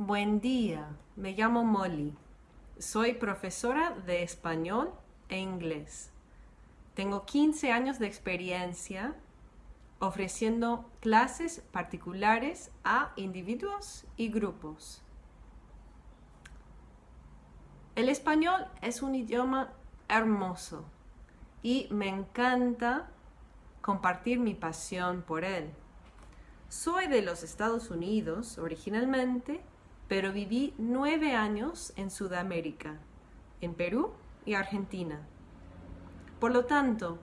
Buen día, me llamo Molly. Soy profesora de español e inglés. Tengo 15 años de experiencia ofreciendo clases particulares a individuos y grupos. El español es un idioma hermoso y me encanta compartir mi pasión por él. Soy de los Estados Unidos originalmente pero viví nueve años en Sudamérica, en Perú y Argentina. Por lo tanto,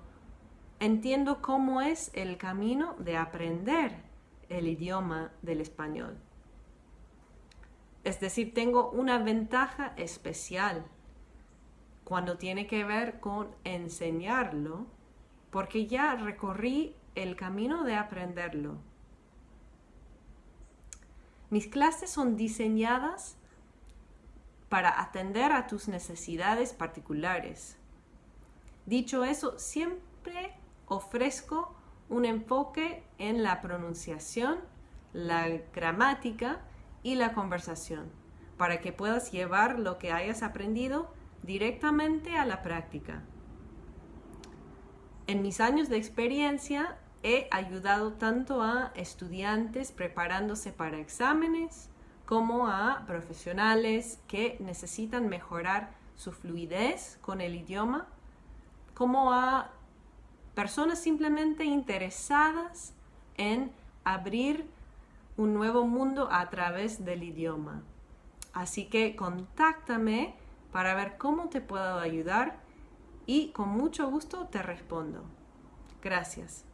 entiendo cómo es el camino de aprender el idioma del español. Es decir, tengo una ventaja especial cuando tiene que ver con enseñarlo, porque ya recorrí el camino de aprenderlo. Mis clases son diseñadas para atender a tus necesidades particulares. Dicho eso, siempre ofrezco un enfoque en la pronunciación, la gramática y la conversación, para que puedas llevar lo que hayas aprendido directamente a la práctica. En mis años de experiencia he ayudado tanto a estudiantes preparándose para exámenes como a profesionales que necesitan mejorar su fluidez con el idioma, como a personas simplemente interesadas en abrir un nuevo mundo a través del idioma. Así que contáctame para ver cómo te puedo ayudar y con mucho gusto te respondo. Gracias.